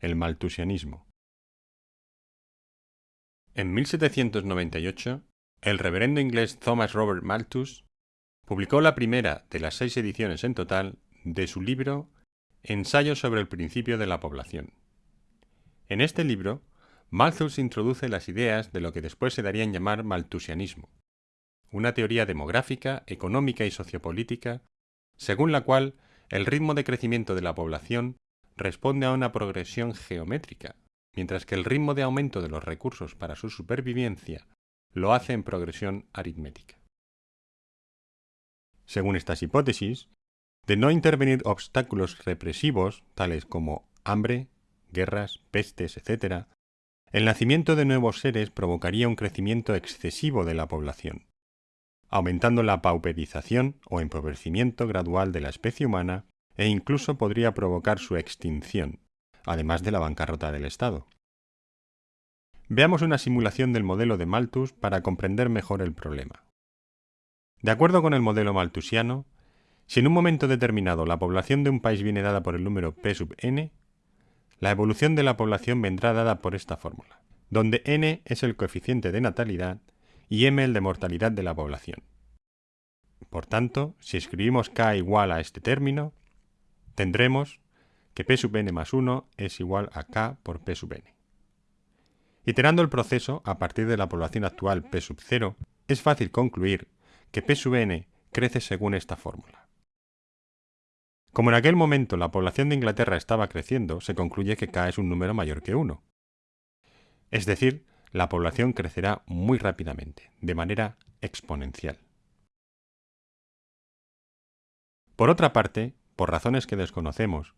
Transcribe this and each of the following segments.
el malthusianismo. En 1798, el reverendo inglés Thomas Robert Malthus publicó la primera de las seis ediciones en total de su libro Ensayo sobre el principio de la población. En este libro, Malthus introduce las ideas de lo que después se daría en llamar malthusianismo, una teoría demográfica, económica y sociopolítica, según la cual el ritmo de crecimiento de la población responde a una progresión geométrica, mientras que el ritmo de aumento de los recursos para su supervivencia lo hace en progresión aritmética. Según estas hipótesis, de no intervenir obstáculos represivos tales como hambre, guerras, pestes, etc., el nacimiento de nuevos seres provocaría un crecimiento excesivo de la población, aumentando la pauperización o empobrecimiento gradual de la especie humana e incluso podría provocar su extinción, además de la bancarrota del Estado. Veamos una simulación del modelo de Malthus para comprender mejor el problema. De acuerdo con el modelo malthusiano, si en un momento determinado la población de un país viene dada por el número p sub n, la evolución de la población vendrá dada por esta fórmula, donde n es el coeficiente de natalidad y m el de mortalidad de la población. Por tanto, si escribimos k igual a este término, tendremos que p sub n más 1 es igual a k por p sub n. Iterando el proceso a partir de la población actual p sub 0, es fácil concluir que p sub n crece según esta fórmula. Como en aquel momento la población de Inglaterra estaba creciendo, se concluye que k es un número mayor que 1. Es decir, la población crecerá muy rápidamente, de manera exponencial. Por otra parte, por razones que desconocemos,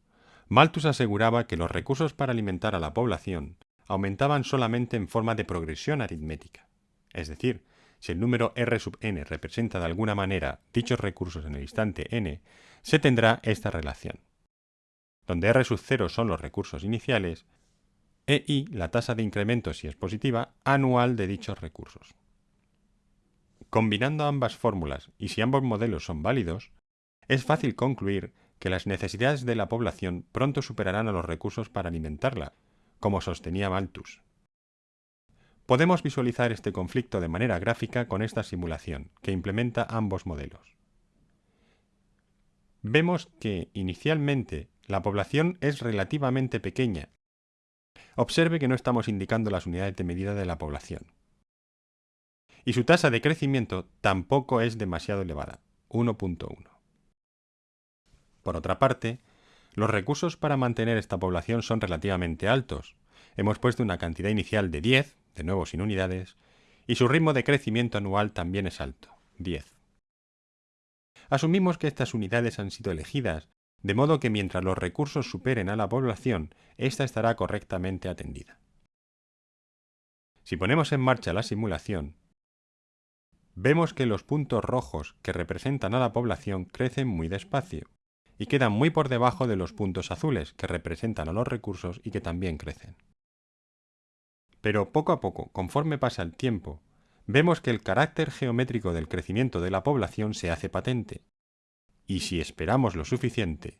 Malthus aseguraba que los recursos para alimentar a la población aumentaban solamente en forma de progresión aritmética. Es decir, si el número r sub n representa de alguna manera dichos recursos en el instante n, se tendrá esta relación, donde r sub 0 son los recursos iniciales e i la tasa de incremento, si es positiva, anual de dichos recursos. Combinando ambas fórmulas y si ambos modelos son válidos, es fácil concluir que las necesidades de la población pronto superarán a los recursos para alimentarla, como sostenía Malthus. Podemos visualizar este conflicto de manera gráfica con esta simulación, que implementa ambos modelos. Vemos que, inicialmente, la población es relativamente pequeña. Observe que no estamos indicando las unidades de medida de la población. Y su tasa de crecimiento tampoco es demasiado elevada, 1.1. Por otra parte, los recursos para mantener esta población son relativamente altos. Hemos puesto una cantidad inicial de 10, de nuevo sin unidades, y su ritmo de crecimiento anual también es alto, 10. Asumimos que estas unidades han sido elegidas, de modo que mientras los recursos superen a la población, ésta estará correctamente atendida. Si ponemos en marcha la simulación, vemos que los puntos rojos que representan a la población crecen muy despacio, y quedan muy por debajo de los puntos azules, que representan a los recursos y que también crecen. Pero poco a poco, conforme pasa el tiempo, vemos que el carácter geométrico del crecimiento de la población se hace patente, y si esperamos lo suficiente,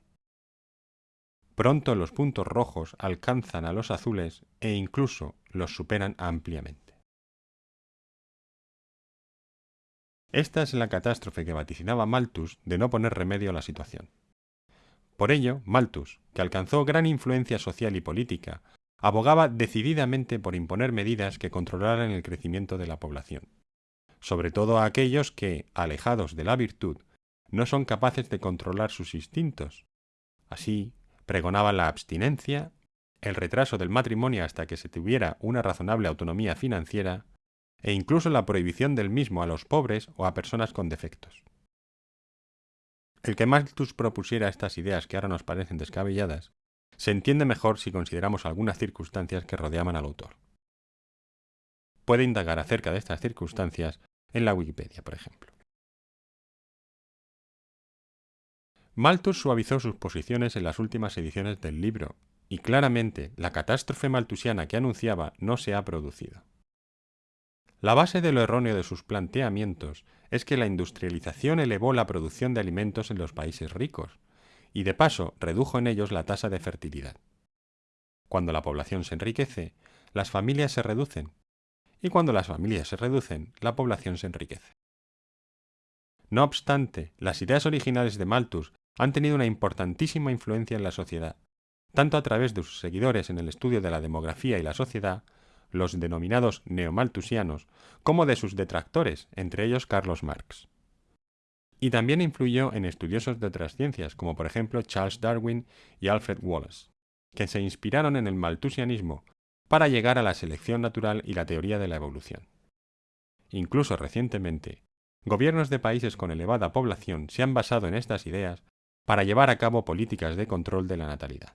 pronto los puntos rojos alcanzan a los azules e incluso los superan ampliamente. Esta es la catástrofe que vaticinaba Malthus de no poner remedio a la situación. Por ello, Malthus, que alcanzó gran influencia social y política, abogaba decididamente por imponer medidas que controlaran el crecimiento de la población, sobre todo a aquellos que, alejados de la virtud, no son capaces de controlar sus instintos. Así, pregonaba la abstinencia, el retraso del matrimonio hasta que se tuviera una razonable autonomía financiera, e incluso la prohibición del mismo a los pobres o a personas con defectos. El que Malthus propusiera estas ideas que ahora nos parecen descabelladas, se entiende mejor si consideramos algunas circunstancias que rodeaban al autor. Puede indagar acerca de estas circunstancias en la Wikipedia, por ejemplo. Malthus suavizó sus posiciones en las últimas ediciones del libro, y claramente la catástrofe malthusiana que anunciaba no se ha producido. La base de lo erróneo de sus planteamientos es que la industrialización elevó la producción de alimentos en los países ricos, y de paso redujo en ellos la tasa de fertilidad. Cuando la población se enriquece, las familias se reducen, y cuando las familias se reducen, la población se enriquece. No obstante, las ideas originales de Malthus han tenido una importantísima influencia en la sociedad, tanto a través de sus seguidores en el estudio de la demografía y la sociedad, los denominados neomalthusianos, como de sus detractores, entre ellos Carlos Marx. Y también influyó en estudiosos de otras ciencias, como por ejemplo Charles Darwin y Alfred Wallace, que se inspiraron en el malthusianismo para llegar a la selección natural y la teoría de la evolución. Incluso recientemente, Gobiernos de países con elevada población se han basado en estas ideas para llevar a cabo políticas de control de la natalidad.